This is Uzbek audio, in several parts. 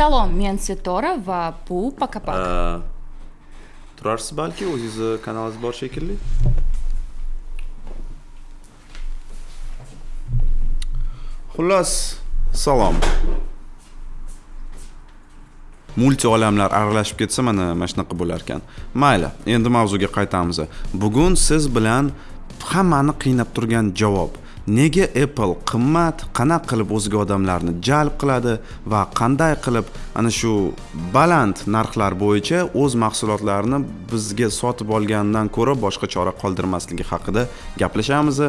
Salom, men Setora va bu Pakapak. turarsiz balki o'zingizni kanalingiz bor shekilli xullas salom multi olamlar aralashib ketsa mana mana shunaqa bo'lar ekan mayli endi mavzuga qaytamiz bugun siz bilan hammani qiynab turgan javob nega apple qimmat qanaqa qilib o'ziga odamlarni jalb qiladi va qanday qilib ana shu baland narxlar bo'yicha o'z mahsulotlarini bizga sotib olgandan ko'ra boshqa chora qoldirmasligi haqida gaplashamiz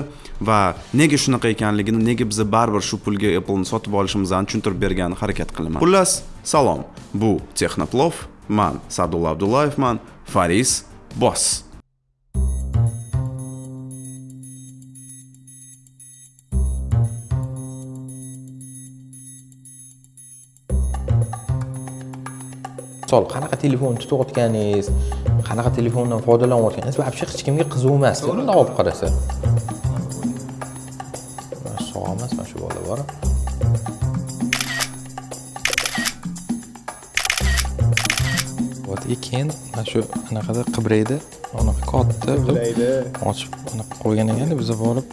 va nega shunaqa ekanligini nega biza baribir shu pulga apple'ni sotib olishimizni tushuntirib bergani harakat qilaman. Xullas salom. Bu texnoplov man sadulla abdullayevman faris boss misol qanaqa telefon tutayotganingiz qanaqa telefondan foydalanayotganingiz вообще hech kimga qiziq emas. Bundoq olib qarasa sog' emas mana shu bola bor и keyin mana shu anaqada qibraydi. Anaqa katta qilib ochib anaqa qo'ygan ekanda biza borib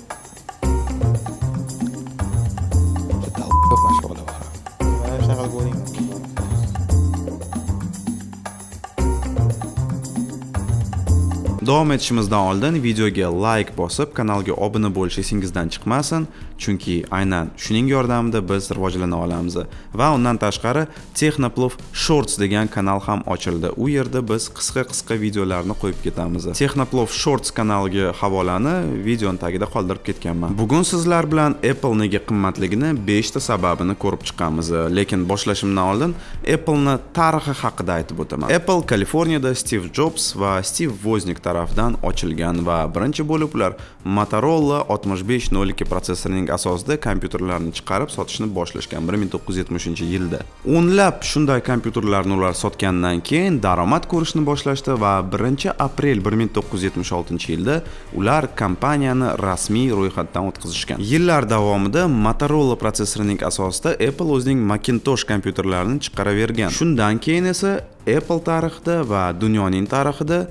davom etishimizdan oldin videoga like bosib kanalga obuna bo'lish esingizdan chiqmasin. Chunki aynan shuning yordamida biz rivojlana olamiz. Va undan tashqari texnoplov shorts degan kanal ham ochildi. U yerda biz qisqa qisqa videolarni qo'yib ketamiz. Texnoplov shorts kanaliga havolani videoni tagida qoldirib ketganman. Bugun sizlar bilan apple nega qimmatligini 5 ta sababini ko'rib chiqamiz lekin boshlashimdan oldin apple'ni tarixi haqida aytib o'taman. Apple kaliforniyada stiv jobs va stiv voznik tarafidan ochilgan va birinchi bo'lib ular motorola 6502 protsessorining asosida kompyuterlarni chiqarib sotishni boshlashgan 1970 yilda. O'nlab shunday kompyuterlarni ular sotgandan keyin daromad ko'rishni boshlashdi va 1 aprel 1976 yilda ular kompaniyani rasmiy ro'yxatdan o'tkazishgan. Yillar davomida motorola protsessorining asosida apple o'zining macintosh kompyuterlarini chiqaravergan. Shundan keyin esa apple tarixida va dunyoning tarixida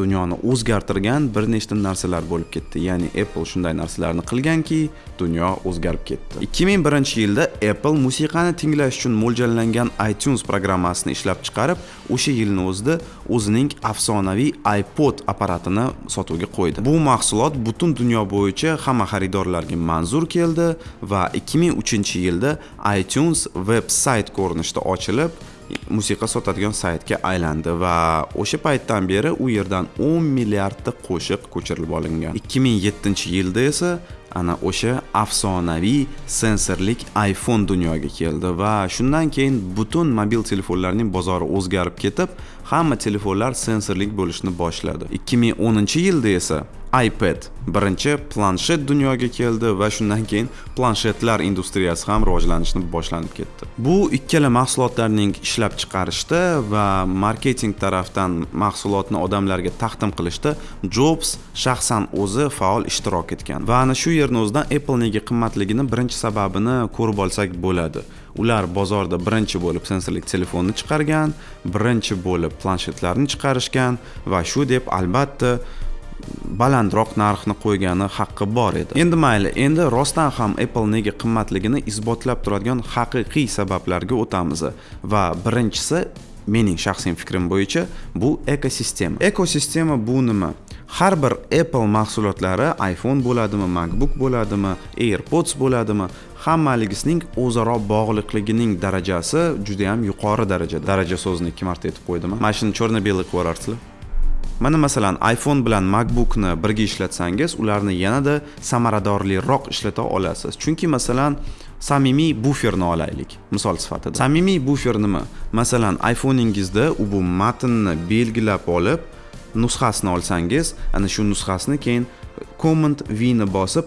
dunyoni o'zgartirgan bir nechta narsalar bo'lib ketdi. Ya'ni apple shunday narsalarni qilganki dunyo o'zgarib ketdi. 2001 yilda apple musiqani tinglash uchun mo'ljallangan itunes programmasini ishlab chiqarib o'sha yilni o'zida o'zining afsonaviy ipod apparatini sotuvga qo'ydi. Bu mahsulot butun dunyo bo'yicha hamma xaridorlarga manzur keldi va 2003 yilda itunes veb sayt ko'rinishida ochilib musiqa sotadigan saytga aylandi va o'sha paytdan beri u yerdan 10 milliardta qo'shiq ko'chirib olingan. 2007 yilda esa ana o'sha afsonaviy sensorlik iphone dunyoga keldi va shundan keyin butun mobil telefonlarning bozori o'zgarib ketib hamma telefonlar sensorlik bo'lishni boshladi. 2010 yilda esa ipad birinchi planshet dunyoga keldi va shundan keyin planshetlar industriyasi ham rivojlanishni boshlanib ketdi. Bu ikkala mahsulotlarning ishlab chiqarishda va marketing tarafdan mahsulotni odamlarga taqdim qilishda jobs shaxsan o'zi faol ishtirok etgan. Va ana shu yerni o'zidan apple nega qimmatligini birinchi sababini ko'rib olsak bo'ladi. Ular bozorda birinchi bo'lib sensorli telefonni chiqargan birinchi bo'lib planshetlarni chiqarishgan va shu deb albatta balandroq narxni qo'ygani haqqi bor edi. Endi mayli endi rostdan ham apple nega qimmatligini isbotlab turadigan haqiqiy sabablarga o'tamiz va birinchisi mening shaxsiy fikrim bo'yicha bu ekosistema ekosistema bu nima? Har bir apple mahsulotlari iphone bo'ladimi macbook bo'ladimi airpods bo'ladimi hammaligisining o'zaro bog'liqligining darajasi juda yam yuqori darajada. Daraja so'zini ikki marta aytib qo'ydim mana shuni черно белый qilib yuborarsizlar mana masalan iphone bilan macbookni birga ishlatsangiz ularni yanada samaradorliroq ishlata olasiz. Chunki masalan samimiy buferni olaylik misol sifatida. Samimiy bufer nima? Masalan iphone'ingizda ubu bu matnni belgilab olib nusxasini olsangiz ana shu nusxasini keyin command v ni bosib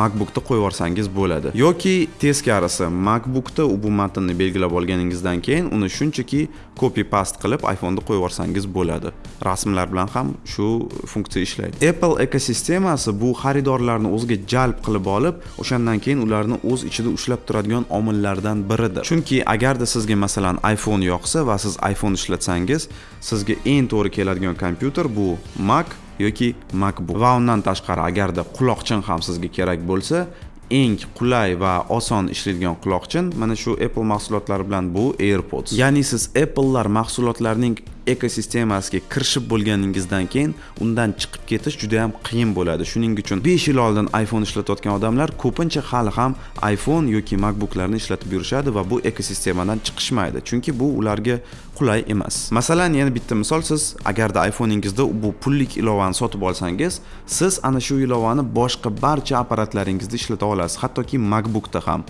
macbookda qo'yib yuborsangiz bo'ladi. Yoki teskarisi macbookda bu matnni belgilab olganingizdan keyin uni shunchaki copy paste qilib iphoneda qo'yib yuborsangiz bo'ladi. Rasmlar bilan ham shu funksiya ishlaydi. Apple ekosistemasi bu xaridorlarni o'ziga jalb qilib olib o'shandan keyin ularni o'z ichida ushlab turadigan omillardan biridir. Chunki agarda sizga masalan iphone yoqsa va siz iphone ishlatsangiz sizga eng to'g'ri keladigan kompyuter bu mac yoki macbook. Va undan tashqari agarda quloqchin ham sizga kerak bo'lsa eng qulay va oson ishlaydigan quloqchin mana shu apple mahsulotlari bilan bu airpods. Ya'ni siz applelar mahsulotlarining ekosistemasiga kirishib bo'lganingizdan keyin undan chiqib ketish juda ham qiyin bo'ladi. Shuning uchun 5 yil oldin iphone ishlatayotgan odamlar ko'pincha hali ham iphone yoki macbooklarni ishlatib yurishadi va bu ekosistemadan chiqishmaydi. Chunki bu ularga qulay emas. Masalan yana bitta misol siz agarda iphoneingizda bu pullik ilovani sotib olsangiz siz ana shu ilovani boshqa barcha apparatlaringizda ishlata olasiz. Hattoki macbookda ham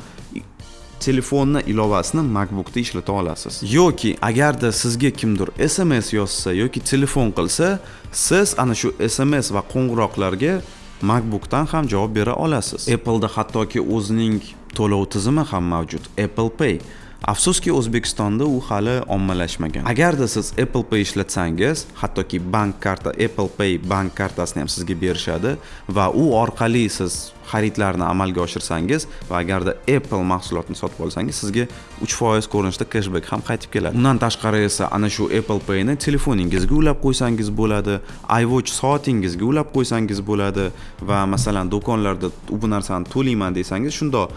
telefonni ilovasini macbookda ishlata olasiz. Yoki agarda sizga kimdir sms yozsa yoki telefon qilsa siz ana shu sms va qo'ng'iroqlarga macbookdan ham javob bera olasiz. Appleda hattoki o'zining to'lov tizimi ham mavjud. Apple pay. Afsuski o'zbekistonda u hali ommalashmagan. Agarda siz apple pay ishlatsangiz hattoki bank karta apple pay bank kartasini ham sizga berishadi va u orqali siz xaridlarni amalga oshirsangiz va agarda apple mahsulotini sotib olsangiz sizga uch foiz ko'rinishda keshbek ham qaytib keladi. Undan tashqari esa ana shu apple payni telefoningizga ulab qo'ysangiz bo'ladi iwatch soatingizga ulab qo'ysangiz bo'ladi va masalan do'konlarda bu narsani to'layman desangiz shundoq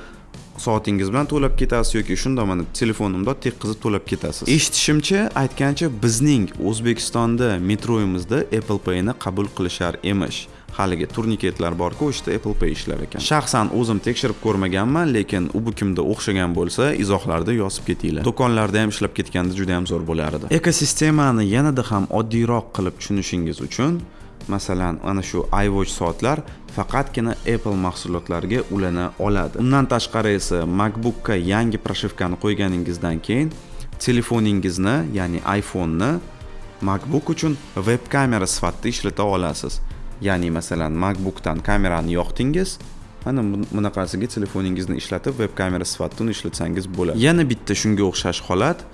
soatingiz bilan to'lab ketasiz yoki shundoq mana telefonimda tekkizib to'lab ketasiz. Eshitishimcha aytgancha bizning o'zbekistonda metroyimizda apple payni qabul qilishar emish. Haligi turniketlar borku o'sha apple pay ishlar ekan. Shaxsan o'zim tekshirib ko'rmaganman lekin u bu kimda o'xshagan bo'lsa izohlarda yozib ketinglar. Do'konlarda ham ishlab ketganda juda ham zo'r bo'lar edi ekosistemani yanada ham oddiyroq qilib tushunishingiz uchun masalan ana shu iwatch soatlar faqatgina apple mahsulotlariga ulana oladi. Undan tashqari esa macbookka yangi proshivkani qo'yganingizdan keyin telefoningizni ya'ni iphoneni macbook uchun veb kamera sifatida ishlata olasiz. Ya'ni masalan macbookdan kamerani yoqdingiz mana bunaqasiga telefoningizni ishlatib veb kamera sifatida uni ishlatsangiz bo'ladi. Yana bitta shunga o'xshash holat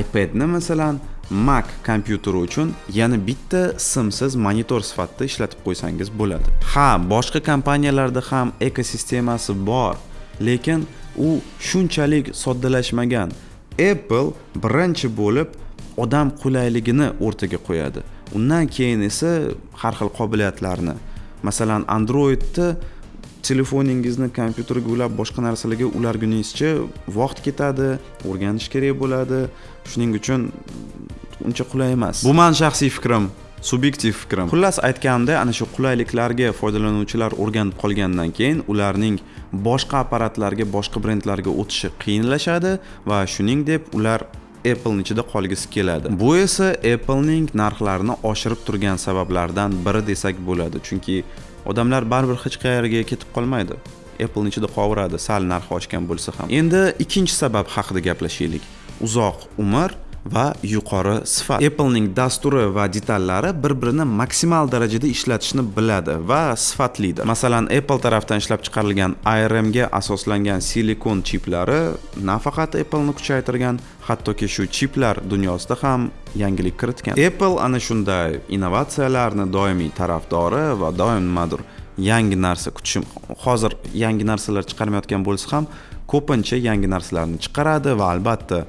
ipadni masalan mac kompyuteri uchun yana bitta simsiz monitor sifatida ishlatib qo'ysangiz bo'ladi. Ha boshqa kompaniyalarda ham ekosistemasi bor lekin u shunchalik soddalashmagan. Apple birinchi bo'lib odam qulayligini o'rtaga qo'yadi. Undan keyin esa har xil qobiliyatlarni masalan androidni telefoningizni kompyuterga ulab boshqa narsalarga ularguningizcha vaqt ketadi o'rganish kerak bo'ladi. Shuning uchun uncha qulay emas. Bu mani shaxsiy fikrim subyektiv fikrim. Xullas aytganimda ana shu qulayliklarga foydalanuvchilar o'rganib qolgandan keyin ularning boshqa apparatlarga boshqa brendlarga o'tishi qiyinlashadi va shuning deb ular applening ichida qolgisi keladi. Bu esa applening narxlarini oshirib turgan sabablardan biri desak bo'ladi chunki odamlar baribir hech qayerga ketib qolmaydi. Applening ichida qolaveradi sal narxi oshgan bo'lsa ham. Endi ikkinchi sabab haqida gaplashaylik. Uzoq umr va yuqori sifat. Applening dasturi va detallari bir birini maksimal darajada ishlatishni biladi va sifatlidir. Masalan apple tarafdan ishlab chiqarilgan arm ga asoslangan silikon chiplari nafaqat appleni kuchaytirgan hattoki shu chiplar dunyosida ham yangilik kiritgan. Apple ana shunday innovatsiyalarni doimiy tarafdori va doim nimadir yangi narsa kutishim hozir yangi narsalar chiqarmayotgan bo'lsa ham ko'pincha yangi narsalarni chiqaradi va albatta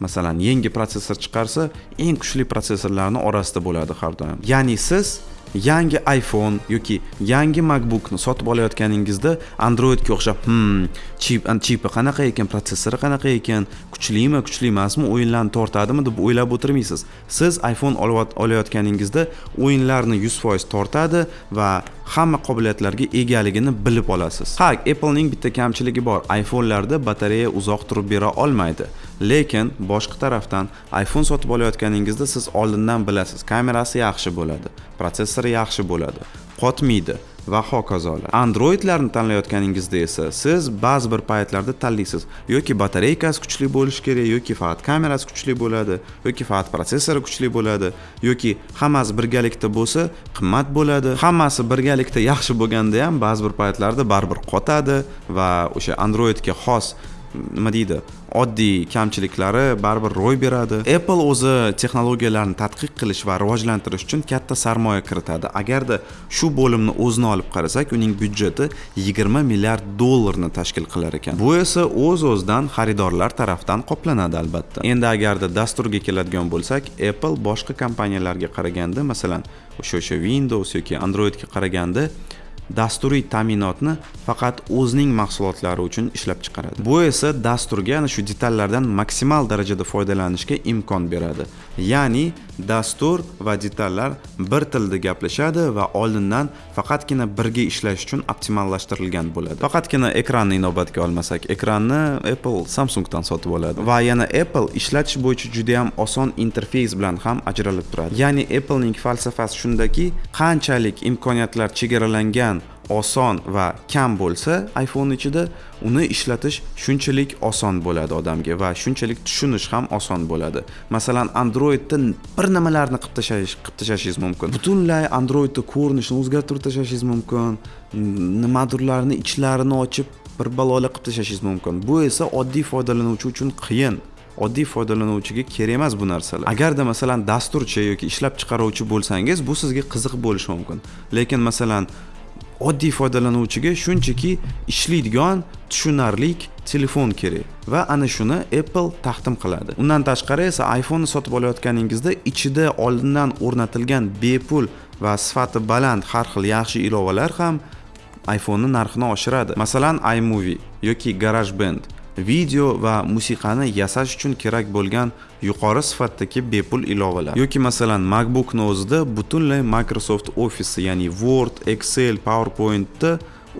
masalan yangi protsessor chiqarsa eng kuchli protsessorlarni orasida bo'ladi har doim. Ya'ni siz yangi iphone yoki yangi macbookni sotib olayotganingizda androidga o'xshab hmm chip chipi qanaqa ekan protsessori qanaqa ekan kuchlimi kuchli emasmi o'yinlarni tortadimi? deb o'ylab o'tirmaysiz. Siz iphone olayotganingizda o'yinlarni yuz foiz tortadi va hamma qobiliyatlarga egaligini bilib olasiz. Ha applening bitta kamchiligi bor. iphonelarda batareya uzoq turib bera olmaydi. Lekin boshqa tarafdan iphone sotib olayotganingizda siz oldindan bilasiz. Kamerasi yaxshi bo'ladi protsessori yaxshi bo'ladi qotmaydi. Va hokazolar androidlarni tanlayotganingizda esa siz ba'zi bir paytlarda tanlaysiz. Yoki batareykasi kuchli bo'lishi kerak yoki faqat kamerasi kuchli bo'ladi yoki faqat protsessori kuchli bo'ladi yoki hammasi birgalikda bo'lsa qimmat bo'ladi. Hammasi birgalikda yaxshi bo'lganda ham ba'zi bir paytlarda baribir qotadi va o'sha androidga xos nima deydi oddiy kamchiliklari baribir ro'y beradi. Apple o'zi texnologiyalarni tadqiq qilish va rivojlantirish uchun katta sarmoya kiritadi. Agarda shu bo'limni o'zini olib qarasak uning byudjeti 20 milliard dollarni tashkil qilar ekan. Bu esa o'z o'zidan xaridorlar tarafdan qoplanadi albatta. Endi agarda dasturga keladigan bo'lsak apple boshqa kompaniyalarga qaraganda masalan o'sha o'sha windows yoki androidga qaraganda dasturiy ta'minotni faqat o'zining mahsulotlari uchun ishlab chiqaradi. Bu esa dasturga ana shu detallardan maksimal darajada foydalanishga imkon beradi. Ya'ni dastur va detallar bir tilda gaplashadi va oldindan faqatgina birga ishlash uchun optimallashtirilgan bo'ladi. Faqatgina ekranni inobatga olmasak ekranni apple samsungdan sotib oladi va yana apple ishlatish bo'yicha juda yam oson interfeys bilan ham ajralib turadi. Ya'ni applening falsafasi shundaki qanchalik imkoniyatlar chegaralangan oson va kam bo'lsa iphone ichida uni ishlatish shunchalik oson bo'ladi odamga va shunchalik tushunish ham oson bo'ladi. Masalan androidda bir nimalarni qilib tashlash qilib tashlashingiz mumkin. Butunlay androidni ko'rinishini o'zgartirib tashlashingiz mumkin nimadirlarni ichlarini ochib bir balolar qilib tashlashingiz mumkin. Bu esa oddiy foydalanuvchi uchun qiyin. Oddiy foydalanuvchiga kerak emas bu narsalar. Agarda masalan dasturchi yoki ishlab chiqaruvchi bo'lsangiz bu sizga qiziq bo'lishi mumkin. Lekin masalan oddiy foydalanuvchiga shunchaki ishlaydigan tushunarli telefon kerak. Va ana shuni apple taqdim qiladi. Undan tashqari esa iphone sotib olayotganingizda ichida oldindan o'rnatilgan bepul va sifati baland har xil yaxshi ilovalar ham iphone narxini oshiradi. Masalan imovie yoki garage video va musiqani yasash uchun kerak bo'lgan yuqori sifatdagi bepul ilovalar. Yoki masalan macbookni o'zida butunlay microsoft office ya'ni word excel powerpointni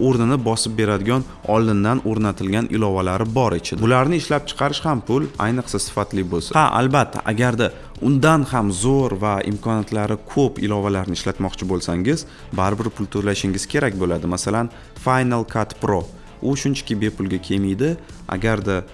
o'rnini bosib beradigan oldindan o'rnatilgan ilovalari bor ichida. Bularni ishlab chiqarish ham pul ayniqsa sifatli bo'lsa. Ha albatta agarda undan ham zo'r va imkoniyatlari ko'p ilovalarni ishlatmoqchi bo'lsangiz baribir pul to'lashingiz kerak bo'ladi. Masalan final cut pro. U shunchaki bepulga kelmaydi. Agarda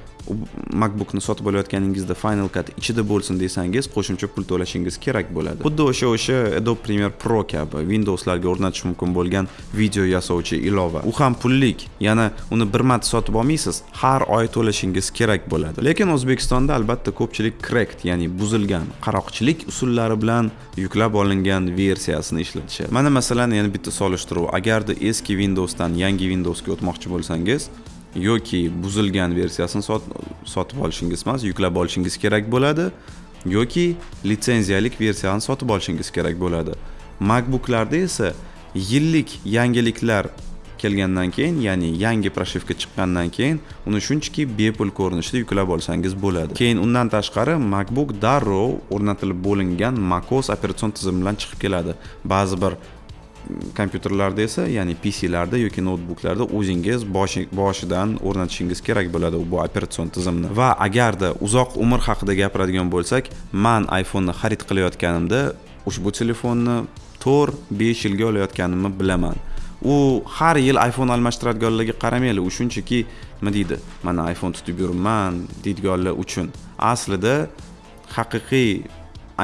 macbookni sotib olayotganingizda final cut ichida bo'lsin desangiz qo'shimcha pul to'lashingiz kerak bo'ladi. Xuddi o'sha o'sha adobe premiere pro kabi windowslarga o'rnatish mumkin bo'lgan video yasovchi ilova. U ham pullik yana uni bir marta sotib olmaysiz har oy to'lashingiz kerak bo'ladi. Lekin o'zbekistonda albatta ko'pchilik cracked ya'ni buzilgan qaroqchilik usullari bilan yuklab olingan versiyasini ishlatishadi. Mana masalan yana bitta solishtiruv. Agarda eski windowsdan yangi windowsga o'tmoqchi bo'lsangiz yoki buzilgan versiyasini sotib olishingiz emas yuklab olishingiz kerak bo'ladi yoki litsenziyalik versiyani sotib olishingiz kerak bo'ladi. Macbooklarda esa yillik yangiliklar kelgandan keyin ya'ni yangi proshivka chiqqandan keyin uni shunchaki bepul ko'rinishda yuklab olsangiz bo'ladi. Keyin undan tashqari macbook darrov o'rnatilib bo'lingan macOS operatsion tizim bilan chiqib keladi. Ba'zi bir kompyuterlarda esa ya'ni pclarda yoki noutbuklarda o'zingiz boshidan o'rnatishingiz kerak bo'ladi bu operatsion tizimni. Va agarda uzoq umr haqida gapiradigan bo'lsak man iphoneni xarid qilayotganimda ushbu telefonni to'rt besh yilga olayotganimni bilaman. U har yil iphone almashtiradiganlarga qaramanglar u shunchaki nima deydi mana iphone tutib yuribman deydiganlar uchun. Aslida haqiqiy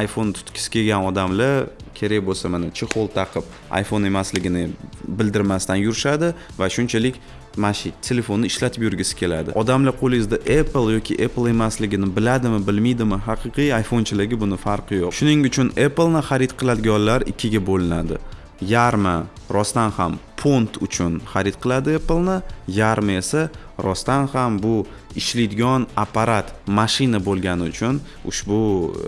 iphone tutgisi kelgan odamlar kerak bo'lsa mana chexol taqib iphone emasligini bildirmasdan yurishadi va shunchalik mana shu telefonni ishlatib yurgisi keladi. Odamlar qo'lingizda apple yoki apple emasligini biladimi bilmaydimi haqiqiy iphonechilarga buni farqi yo'q. Shuning uchun appleni xarid qiladiganlar ikkiga bo'linadi. Yarmi rostdan ham pont uchun xarid qiladi appleni yarmi esa rostdan ham bu ishlaydigan apparat mashina bo'lgani uchun ushbu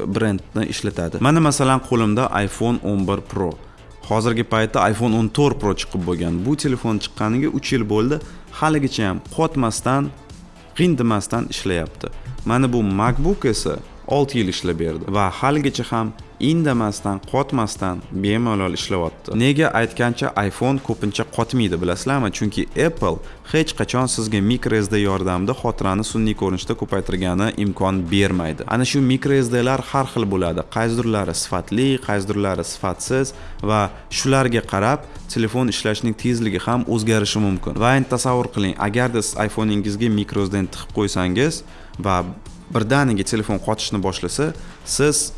e, brendni ishlatadi. Mana masalan qo'limda iphone 11 pro. Hozirgi paytda iphone 14 pro chiqib bo'lgan. Bu telefon chiqqaniga 3 yil bo'ldi. Haligacha ham qotmasdan g'indimasdan ishlayapti. Mana bu macbook esa olti yil ishlab berdi. Va haligacha ham indamasdan qotmasdan bemalol ishlayapti. Nega aytgancha iphone ko'pincha qotmaydi bilasizlarmi? Chunki apple hech qachon sizga microsd yordamida xotirani sun'iy ko'rinishda ko'paytirgani imkon bermaydi. Ana shu microsdlar har xil bo'ladi. Qaysidirlari sifatli qaysidirlari sifatsiz va shularga qarab telefon ishlashning tezligi ham o'zgarishi mumkin. Va endi tasavvur qiling agarda siz iphoneingizga microsdni tiqib qo'ysangiz va birdaniga telefon qotishni boshlasa siz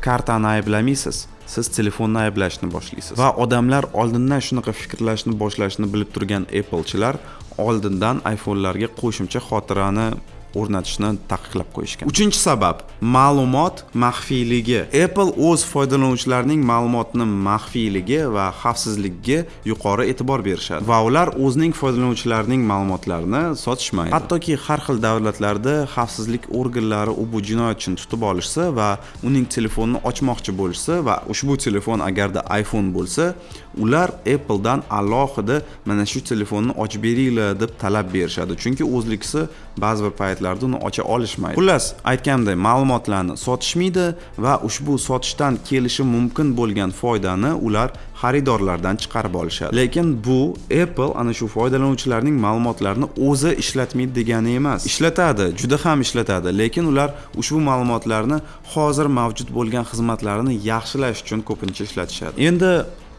kartani ayblamaysiz siz telefonni ayblashni boshlaysiz. Va odamlar oldindan shunaqa fikrlashni boshlashni bilib turgan applechilar oldindan iphonelarga qo'shimcha xotirani o'rnatishni taqiqlab qo'yishgan. Uchinchi sabab ma'lumot maxfiyligi. Apple o'z foydalanuvchilarining ma'lumotni maxfiyligi va xavfsizligiga yuqori e'tibor berishadi. Va ular o'zining foydalanuvchilarining ma'lumotlarini sotishmaydi. Hattoki har xil davlatlarda xavfsizlik organlari u bu jinoyatchini tutib olishsa va uning telefonini ochmoqchi bo'lishsa va ushbu telefon agarda iphone bo'lsa ular appledan alohida mana shu telefonni ochib beringlar deb talab berishadi. Chunki o'zlikisi ba'zi bir paytlarda uni ocha olishmaydi. Xullas aytganimdek ma'lumotlarni sotishmaydi va ushbu sotishdan kelishi mumkin bo'lgan foydani ular xaridorlardan chiqarib olishadi. Lekin bu apple ana shu foydalanuvchilarning ma'lumotlarini o'zi ishlatmaydi degani emas. Ishlatadi juda ham ishlatadi. Lekin ular ushbu ma'lumotlarni hozir mavjud bo'lgan xizmatlarini yaxshilash uchun ko'pincha ishlatishadi. Endi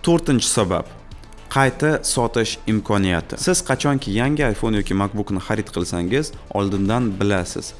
to'rtinchi sabab. Qayta sotish imkoniyati. Siz qachonki yangi iphone yoki macbookni xarid qilsangiz oldindan bilasiz.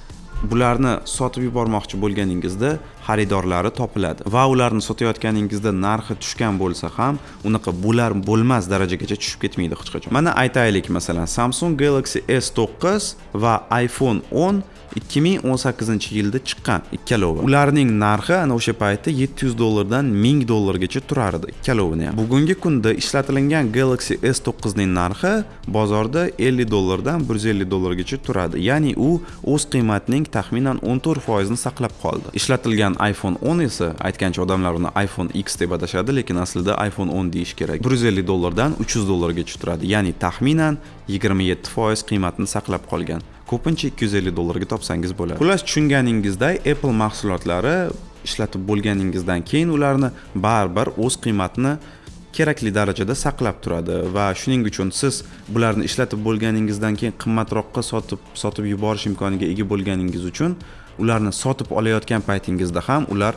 Bularni sotib yubormoqchi bo'lganingizda xaridorlari topiladi va ularni sotayotganingizda narxi tushgan bo'lsa ham unaqa bo'lar bo'lmas darajagacha tushib ketmaydi hech qachon. Mana aytaylik masalan samsung galaxy s9 va iphone 10 2018 yilda chiqqan ikkalovi ularning narxi ana o'sha paytda 700 dollardan 1000 dollargacha turardi ikkalovini ham. Bugungi kunda ishlatilgan galaxy s9 ning narxi bozorda 50 dollardan 150 dollargacha turadi. Ya'ni u o'z qiymatining taxminan 14% ni saqlab qoldi. Ishlatilgan iphone 10 esa aytgancha odamlar uni iphone x deb atashadi lekin aslida iphone 10 deyish kerak. 150 dollardan 300 dollargacha turadi. Ya'ni taxminan 27% qiymatini saqlab qolgan ko'pincha 250 dollarga topsangiz bo'ladi. Xullas tushunganingizday apple mahsulotlari ishlatib bo'lganingizdan keyin ularni baribir o'z qiymatini kerakli darajada saqlab turadi va shuning uchun siz bularni ishlatib bo'lganingizdan keyin qimmatroqqa sotib sotib yuborish imkoniga ega bo'lganingiz uchun ularni sotib olayotgan paytingizda ham ular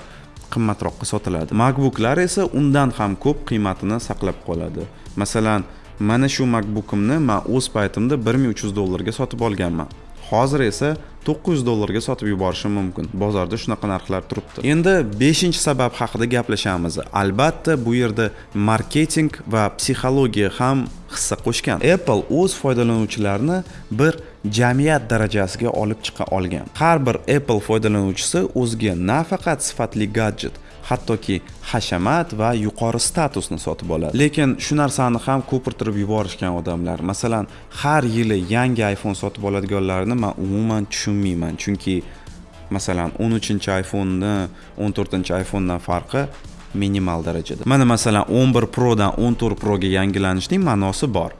qimmatroqqa sotiladi. Macbooklar esa undan ham ko'p qiymatini saqlab qoladi. Masalan mana shu macbookimni man o'z paytimda 1300 dollarga sotib olganman. Hozir esa 900 dollarga sotib yuborishim mumkin. Bozorda shunaqa narxlar turibdi. Endi beshinchi sabab haqida gaplashamiz. Albatta bu yerda marketing va psixologiya ham hissa qo'shgan. Apple o'z foydalanuvchilarini bir jamiyat darajasiga olib chiqa olgan. Har bir apple foydalanuvchisi o'ziga nafaqat sifatli gadjet hattoki hashamat va yuqori statusni sotib oladi. Lekin shu narsani ham ko'pirtirib yuborishgan odamlar masalan har yili yangi iphone sotib oladiganlarni man umuman tushunmayman. Chunki masalan 13 iphoneni 14 iPhonedan farqi minimal darajada. Mana masalan 11 prodan 14 proga yangilanishning ma'nosi bor.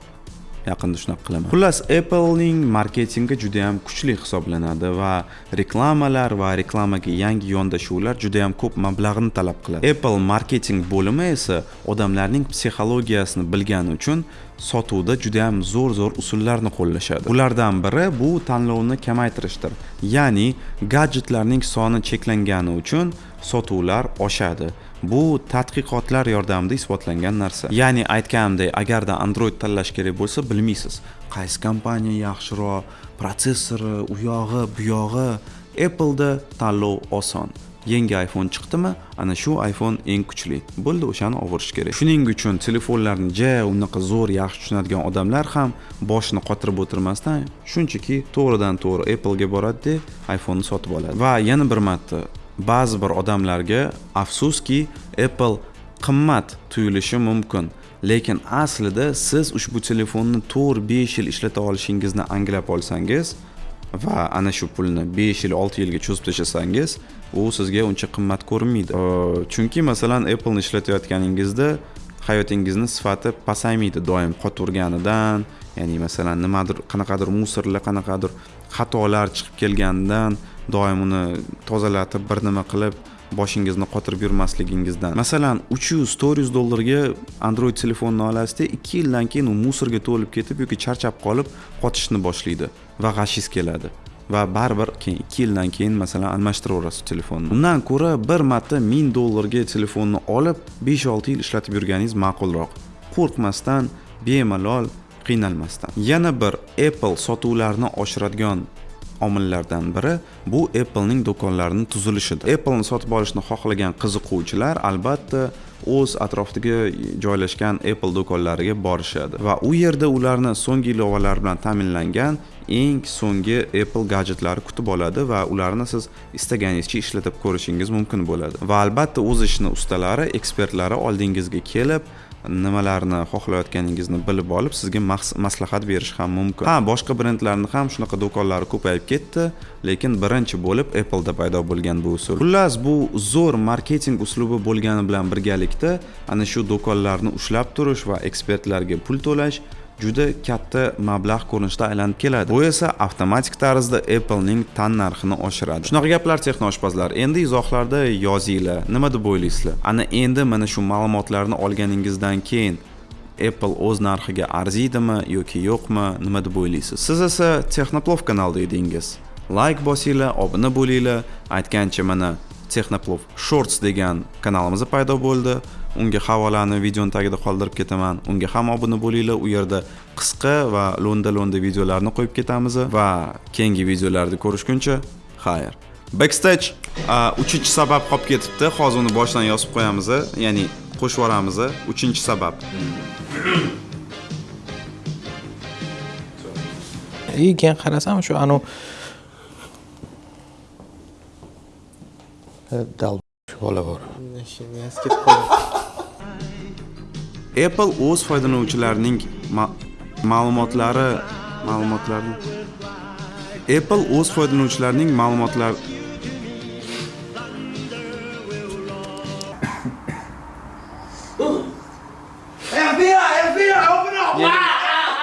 Yaqinda shunaqa qilaman. Xullas applening marketingi juda yam kuchli hisoblanadi va reklamalar va reklamaga yangi yondashuvlar juda yam ko'p mablag'ni talab qiladi. Apple marketing bo'limi esa odamlarning psixologiyasini bilgani uchun sotuvda juda yam zo'r zo'r usullarni qo'llashadi. Bulardan biri bu tanlovni kamaytirishdir. Ya'ni gadjetlarning soni cheklangani uchun sotuvlar oshadi. Bu tadqiqotlar yordamida isbotlangan narsa. Ya'ni aytganimdek agarda android tanlash kerak bo'lsa bilmaysiz. Qaysi kompaniya yaxshiroq protsessori u yog'i bu yog'i appleda tanlov oson. Yangi iphone chiqdimi? Ana shu iphone eng kuchli. Bo'ldi o'shani olib kerak. Shuning uchun telefonlarni ja unaqa zo'r yaxshi tushunadigan odamlar ham boshini qotirib o'tirmasdan shunchaki to'g'ridan to'g'ri applega boradida iphoneni sotib oladi. Va yana bir marta ba'zi bir odamlarga afsuski apple qimmat tuyulishi mumkin. Lekin aslida siz ushbu telefonni to'rt besh yil ishlata olishingizni anglab olsangiz va ana shu pulni besh yil olti yilga cho'zib tashlasangiz u sizga uncha qimmat ko'rinmaydi. Chunki masalan appleni ishlatayotganingizda hayotingizni sifati pasaymaydi doim qotaverganidan ya'ni masalan nimadir qanaqadir musorlar qanaqadir xatolar chiqib kelganidan doim uni tozalatib bir nima qilib boshingizni qotirib yurmasligingizdan. Masalan uch yuz to'rt yuz dollarga android telefonni olasizda ikki yildan keyin u musorga to'lib ketib yoki charchab qolib qotishni boshlaydi va g'ashingiz keladi. Va baribir keyin ikki yildan keyin masalan almashtiraverasiz telefonni. Undan ko'ra bir marta ming dollarga telefonni olib besh olti yil ishlatib yurganingiz ma'qulroq. Qo'rqmasdan bemalol qiynalmasdan. Yana bir apple sotuvlarni oshiradigan omillardan biri bu applening do'konlarini tuzilishidir. Apple'ni sotib olishni xohlagan qiziquvchilar albatta o'z atrofidagi joylashgan apple do'konlariga borishadi. Va u yerda ularni so'nggi ilovalar bilan ta'minlangan eng so'nggi apple gadjetlari kutib oladi va ularni siz istaganingizcha ishlatib ko'rishingiz mumkin bo'ladi. Va albatta o'z ishini ustalari ekspertlari oldingizga kelib nimalarni xohlayotganingizni bilib olib sizga maslahat berish ham mumkin. Ha boshqa brendlarni ham shunaqa do'konlari ko'payib ketdi lekin birinchi bo'lib appleda paydo bo'lgan bu usul. Xullas bu zo'r marketing uslubi bo'lgani bilan birgalikda ana shu do'konlarni ushlab turish va ekspertlarga pul to'lash juda katta mablag' ko'rinishda aylanib keladi. Bu esa avtomatik tarzda applening tan narxini oshiradi. Shunaqa gaplar texnoshpazlar endi izohlarda yozinglar nima deb o'ylaysizlar? Ana endi mana shu ma'lumotlarni olganingizdan keyin apple o'z narxiga arziydimi yoki yo'qmi nima deb o'ylaysiz siz esa texnoplov kanalida edingiz. Layk bosinglar obuna bo'linglar aytgancha mana texnoplov shorts degan kanalimiz paydo bo'ldi. Unga havolani videoni tagida qoldirib ketaman. Unga ham obuna bo'linglar. U yerda qisqa va lo'nda lo'nda videolarni qo'yib ketamiz va keyingi videolarda ko'rishguncha xayr. Backstage uchinchi sabab qolib ketibdi. Hozir uni boshdan yozib qo'yamiz. Ya'ni qo'shib yuboramiz. Uchinchi sabab. И keyin qarasam shu anavi dal bola bor apple o'z foydalanuvchilarining ma'lumotlari ma'lumotlarni apple o'z foydalanuvchilarining ma'lumotlar